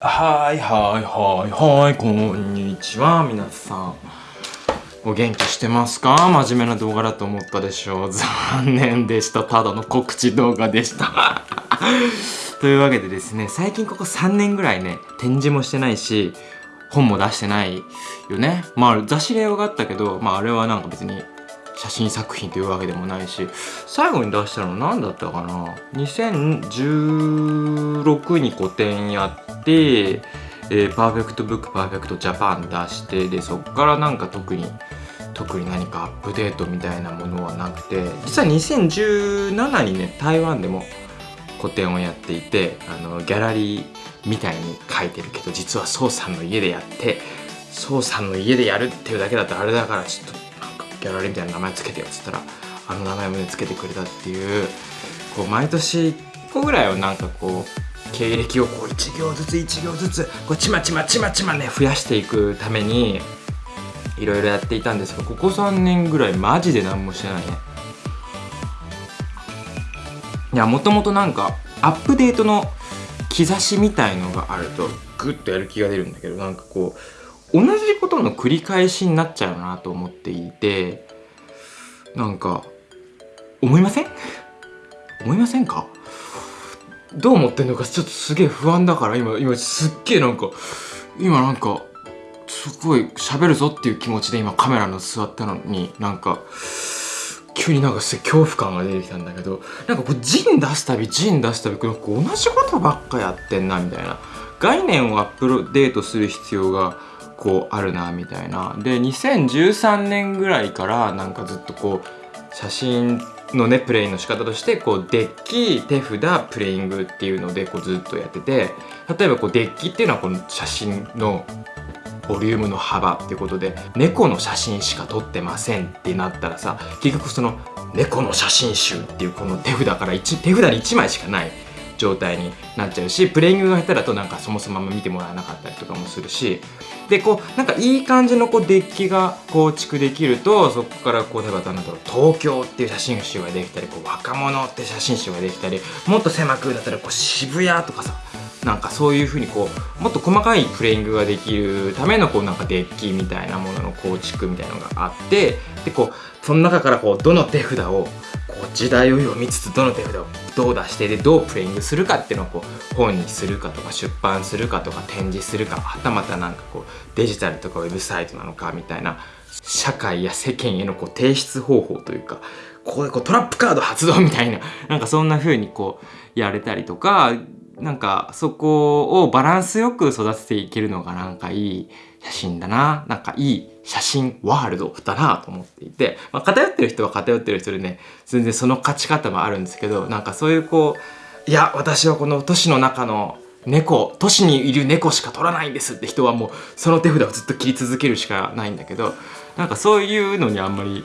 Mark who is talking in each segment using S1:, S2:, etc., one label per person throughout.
S1: はいはいはい。はいこんにちは。皆さん。お元気してますか？真面目な動画だと思ったでしょう。残念でした。ただの告知動画でした。というわけでですね最近ここ3年ぐらいね展示もしてないし本も出してないよね。まあ雑誌例があったけどまああれはなんか別に写真作品というわけでもないし最後に出したの何だったかな？2016に個展やって、えー、パーフェクトブックパーフェクトジャパン出してでそっからなんか特に特に何かアップデートみたいなものはなくて実は2017にね台湾でも個展をやっていてあのギャラリーみたいに書いてるけど実は宋さんの家でやって宋さんの家でやるっていうだけだとあれだからちょっとなんかギャラリーみたいな名前つけてよっつったらあの名前もねつけてくれたっていうこう毎年1個ぐらいはなんかこう経歴をこう1行ずつ1行ずつこうちまちまちまちまね増やしていくためにいろいろやっていたんですがここ3年ぐらいマジで何もしてないね。いやもともとなんかアップデートの兆しみたいのがあるとグッとやる気が出るんだけどなんかこう同じことの繰り返しになっちゃうなと思っていてなんか思いません？思いませんか？どう思ってんのかちょっとすげえ不安だから今今すっげえなんか今なんかすごい喋るぞっていう気持ちで今カメラの座ったのになんか急になんか恐怖感が出てきたんだけどなんかこうジン出すたびジン出すたび同じことばっかやってんなみたいな。概念をアップデートする必要が構あるなみたいな。で2013年ぐらいからなんかずっとこう写真のねプレイの仕方としてこうデッキ手札プレイングっていうのでこうずっとやってて例えばこうデッキっていうのはこの写真のボリュームの幅ってことで猫の写真しか撮ってませんってなったらさ結局その猫の写真集っていうこの手札から1手札に1枚しかない。状態になっちゃうしプレイングが下手だとなんかそもそも見てもらえなかったりとかもするしでこうなんかいい感じのこうデッキが構築できるとそこからこう例えばなんだろう東京っていう写真集ができたりこう若者って写真集ができたりもっと狭くだったらこう渋谷とかさなんかそういうふうにこうもっと細かいプレイングができるためのこうなんかデッキみたいなものの構築みたいなのがあってでこうその中からこうどの手札を時代を読みつつどの手札をどう出してでどうプレイングするかっていうのをこう本にするかとか出版するかとか展示するかはたまたなんかこうデジタルとかウェブサイトなのかみたいな社会や世間へのこう提出方法というかここでこうトラップカード発動みたいななんかそんな風にこうやれたりとかなんかそこをバランスよく育てていけるのがなんかいい写真だな。なんかいい写真ワールドだなと思っていて、まあ、偏ってる人は偏ってる人でね全然その勝ち方もあるんですけどなんかそういうこういや私はこの都市の中の猫都市にいる猫しか撮らないんですって人はもうその手札をずっと切り続けるしかないんだけどなんかそういうのにあんまり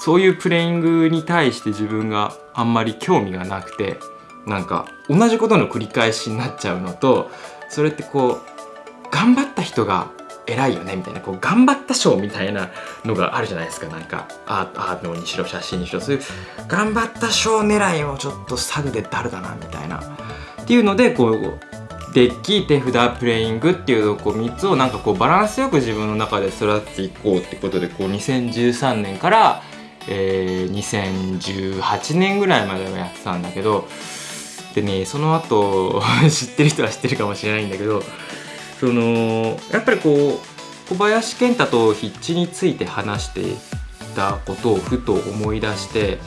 S1: そういうプレイングに対して自分があんまり興味がなくてなんか同じことの繰り返しになっちゃうのとそれってこう頑張った人が偉いよねみたいなこう頑張った賞みたいなのがあるじゃないですか。なんかアートにしろ写真にしろ。そういう頑張った賞狙いをちょっとサグで誰だなみたいな。っていうのでこうデッキ手札プレイングっていうこう3つをなんかこうバランスよく自分の中で育てていこうってことでこう2013年から、えー、2018年ぐらいまではやってたんだけどでねその後 知ってる人は知ってるかもしれないんだけどそのやっぱりこう小林健太と筆致について話していたことをふと思い出して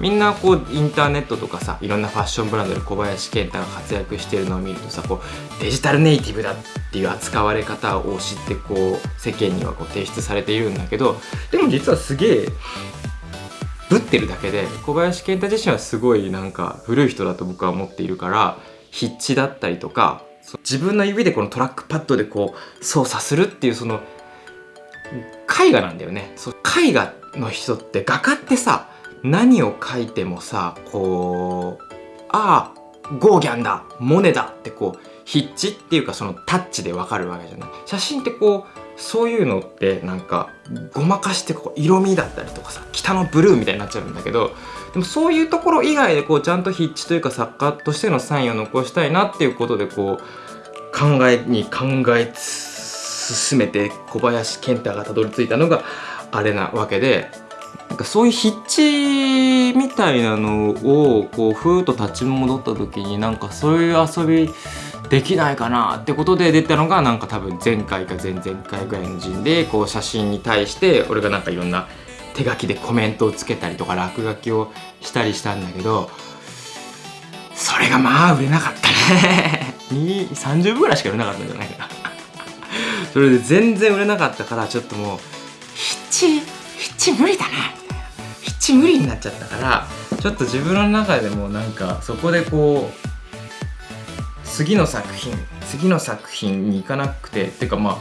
S1: みんなこうインターネットとかさいろんなファッションブランドで小林健太が活躍してるのを見るとさこうデジタルネイティブだっていう扱われ方を知ってこう世間にはこう提出されているんだけどでも実はすげえぶってるだけで小林健太自身はすごいなんか古い人だと僕は思っているから筆致だったりとか自分の指でこのトラックパッドでこう操作するっていうその絵画なんだよね。そう絵画の人って画家ってさ何を描いてもさこうああゴーギャンだモネだってこう筆致っていうかそのタッチでわかるわけじゃない。写真ってこうそういうのってなんかごまかしてこう色味だったりとかさ北のブルーみたいになっちゃうんだけどでもそういうところ以外でこうちゃんと筆致というか作家としてのサインを残したいなっていうことでこう考えに考え進めて小林健太がたどり着いたのがあれなわけでなんかそういう筆致みたいなのをこうふーっと立ち戻った時になんかそういう遊びできないかなってことで出たのがなんか多分前回か前々回ぐらいの陣でこう写真に対して俺がなんかいろんな手書きでコメントをつけたりとか落書きをしたりしたんだけどそれがまあ売れなかったね。30部ぐらいしか売れなかったんじゃないかな。それで全然売れなかったからちょっともう筆致筆致無理だなみたいな。筆致無理になっちゃったからちょっと自分の中でもなんかそこでこう次の作品次の作品に行かなくてっていうかまあ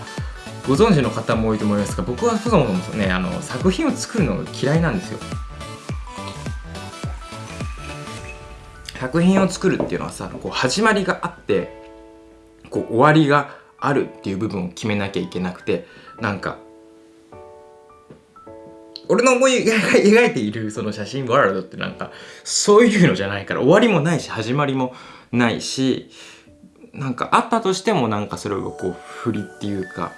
S1: ご存知の方も多いと思いますが僕はそもそもねあの作品を作るのが嫌いなんですよ。作品を作るっていうのはさこう始まりがあってこう終わりがあるっていう部分を決めなきゃいけなくてなんか俺の思い描いているその写真ワールドってなんかそういうのじゃないから終わりもないし始まりもないしなんかあったとしてもなんかそれをこう振りっていうか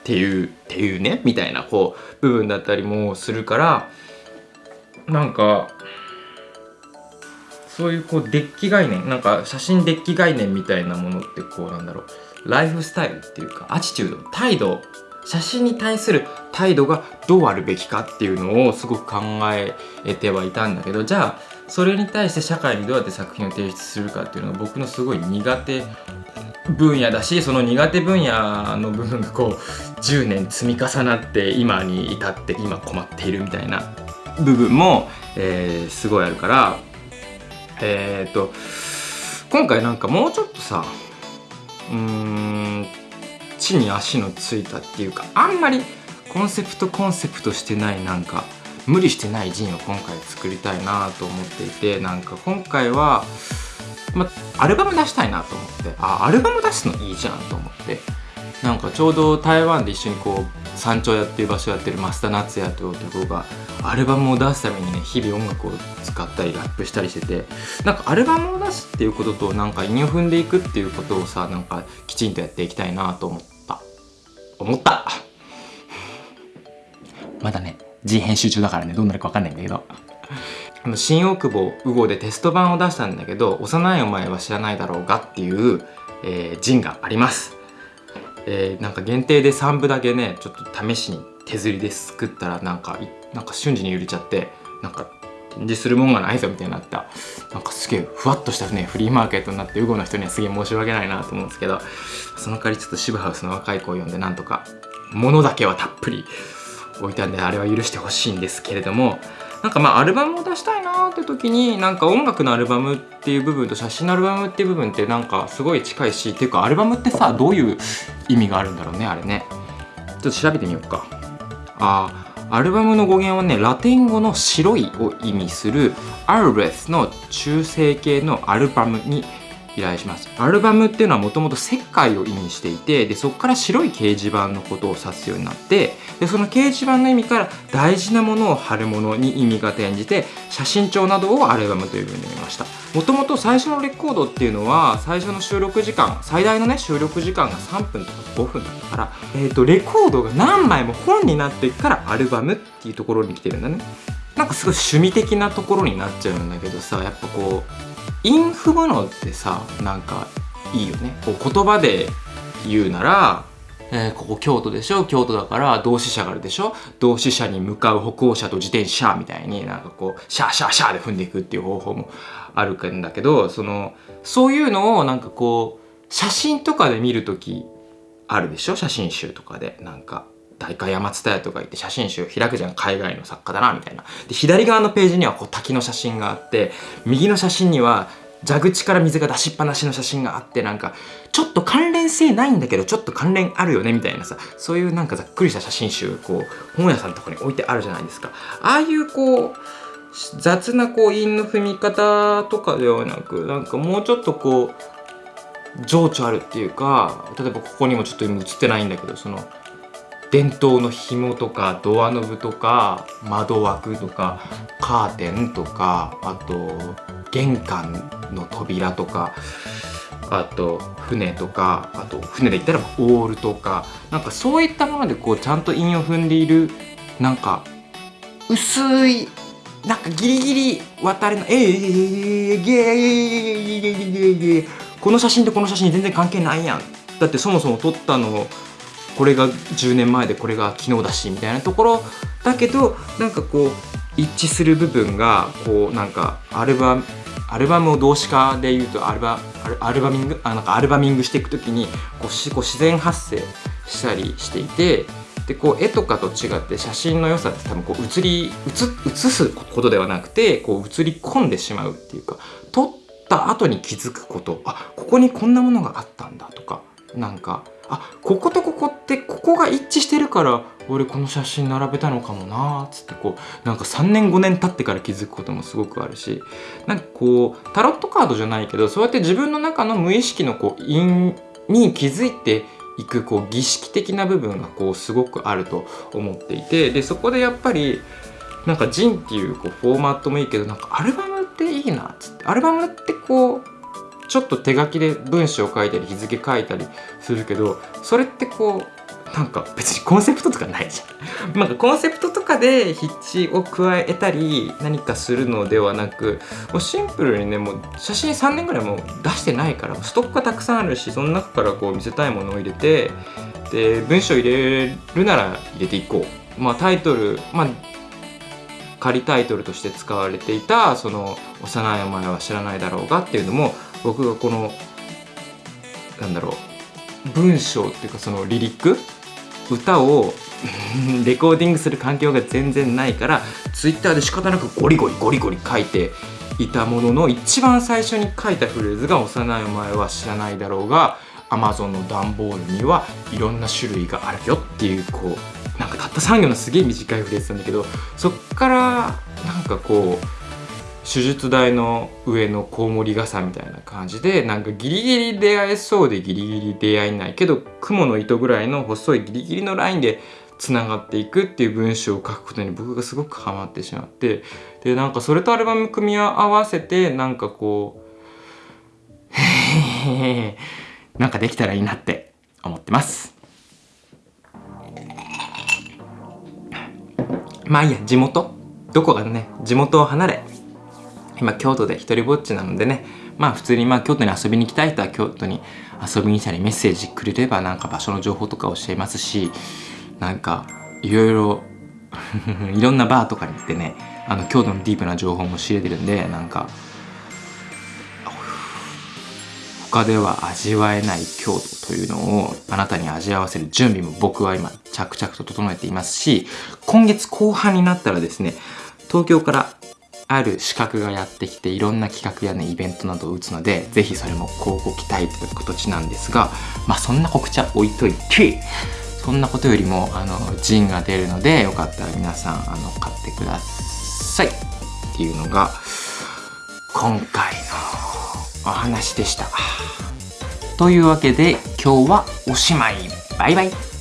S1: っていうっていうねみたいなこう部分だったりもするからなんかそういうこうデッキ概念なんか写真デッキ概念みたいなものってこうなんだろうライフスタイルっていうかアチチュード態度写真に対する態度がどうあるべきかっていうのをすごく考えてはいたんだけどじゃあそれに対して社会にどうやって作品を提出するかっていうのが僕のすごい苦手分野だしその苦手分野の部分がこう10年積み重なって今に至って今困っているみたいな部分も、えー、すごいあるからえっ、と今回なんかもうちょっとさうーん地に足のついたっていうかあんまりコンセプトコンセプトしてないなんか無理してないジンを今回作りたいなと思っていてなんか今回は、ま、アルバム出したいなと思って。あアルバム出すのいいじゃんと思って。なんかちょうど台湾で一緒にこう山頂屋っていう場所やってる増田夏也という男がアルバムを出すためにね日々音楽を使ったりラップしたりしてて。なんかアルバムを出すっていうこととなんか韻を踏んでいくっていうことをさなんかきちんとやっていきたいなと思った。思った。まだね。G 編集中だからねどうなるか分かんないんだけど。あの新大久保ウゴでテスト版を出したんだけど幼いお前は知らないだろうがっていう、えー、ジンがあります。えー、なんか限定で3部だけねちょっと試しに手刷りで作ったらなんかなんか瞬時に揺れちゃってなんか展示するもんがないぞみたいになった。なんかすげえふわっとしたねフリーマーケットになってウゴの人にはすげえ申し訳ないなと思うんですけどその代わりちょっと渋ハウスの若い子を呼んでなんとか物だけはたっぷり置いたんであれは許してほしいんですけれどもなんかまあアルバムを出したいなーって時になんか音楽のアルバムっていう部分と写真のアルバムっていう部分ってなんかすごい近いしっていうかアルバムってさどういう意味があるんだろうねあれね。ちょっと調べてみようか。あアルバムの語源はねラテン語の白いを意味するアルベスの中性形のアルバムに依頼します。アルバムっていうのはもともと石灰を意味していてでそこから白い掲示板のことを指すようになってでその掲示板の意味から大事なものを貼るものに意味が転じて写真帳などをアルバムというふうに見ました。もともと最初のレコードっていうのは最初の収録時間最大のね収録時間が3分とか5分だったから、えーと、レコードが何枚も本になってからアルバムっていうところに来てるんだね。なんかすごい趣味的なところになっちゃうんだけどさやっぱこうインフムのってさなんかいいよね。こう言葉で言うなら、えー、ここ京都でしょ？京都だから同志社があるでしょ？同志社に向かう歩行者と自転車みたいになんかこうシャーシャーシャーで踏んでいくっていう方法もあるんだけどそのそういうのをなんかこう写真とかで見る時あるでしょ？写真集とかで。なんか大会山津屋とか行って写真集開くじゃん。海外の作家だなみたいな。で左側のページにはこう滝の写真があって右の写真には蛇口から水が出しっぱなしの写真があってなんかちょっと関連性ないんだけどちょっと関連あるよねみたいなさそういうなんかざっくりした写真集こう本屋さんとかに置いてあるじゃないですか。ああいうこう雑なこう韻の踏み方とかではなくなんかもうちょっとこう情緒あるっていうか例えばここにもちょっと今映ってないんだけどその伝統の紐とかドアノブとか窓枠とかカーテンとかあと玄関の扉とかあと船とかあと船で言ったらオールとかなんかそういったものでこうちゃんと韻を踏んでいるなんか薄いなんかギリギリ渡れないえーゲーこの写真とこの写真全然関係ないやんだってそもそも撮ったのこれが10年前でこれが昨日だしみたいなところだけどなんかこう一致する部分がこうなんかアルバムアルバムを動詞化で言うとアルバアルバミングあなんかアルバミングしていく時にこうしこう自然発生したりしていてでこう絵とかと違って写真の良さって多分こう写り写写すことではなくてこう写り込んでしまうっていうか撮った後に気づくこと。あここにこんなものがあったんだとかなんかあこことここってここが一致してるから俺この写真並べたのかもなーっつってこうなんか3年5年経ってから気づくこともすごくあるしなんかこうタロットカードじゃないけどそうやって自分の中の無意識のこう因に気づいていくこう儀式的な部分がこうすごくあると思っていてでそこでやっぱりなんかジンっていうこうフォーマットもいいけどなんかアルバムっていいなっつってアルバムってこうちょっと手書きで文章を書いたり日付書いたりするけどそれってこうなんか別にコンセプトとかないじゃん。なんかコンセプトとかで筆致を加えたり何かするのではなくもうシンプルにねもう写真3年ぐらいもう出してないからストックがたくさんあるしその中からこう見せたいものを入れてで文章入れるなら入れていこう。まあタイトルまあ仮タイトルとして使われていたその「幼いお前は知らないだろうが」っていうのも僕がこのなんだろう文章っていうかそのリリック歌を レコーディングする環境が全然ないからツイッターで仕方なくゴリゴリゴリゴリ書いていたものの一番最初に書いたフレーズが「幼いお前は知らないだろうが」Amazon の段ボールにはいろんな種類があるよっていうこうなんかたった3行のすげえ短いフレーズなんだけどそっからなんかこう手術台の上のコウモリ傘みたいな感じでなんかギリギリ出会えそうでギリギリ出会えないけど雲の糸ぐらいの細いギリギリのラインでつながっていくっていう文章を書くことに僕がすごくハマってしまってでなんかそれとアルバム組み合わせてなんかこう なんかできたらいいなって思ってます。まあいいや地元？どこがね地元を離れ今京都で一人ぼっちなのでね。まあ普通にまあ京都に遊びに行きたい人は京都に遊びに来たりメッセージくれればなんか場所の情報とか教えますしなんかいろいろいろんなバーとかに行ってねあの京都のディープな情報も知れてるんでなんか他では味わえない京都というのをあなたに味わわせる準備も僕は今着々と整えていますし今月後半になったらですね東京からある資格がやってきていろんな企画やねイベントなどを打つのでぜひそれも広告期待という形なんですがまあそんな告知は置いといてそんなことよりもあのジンが出るのでよかったら皆さんあの買ってください。っていうのが今回のお話でした。というわけで今日はおしまい。バイバイ。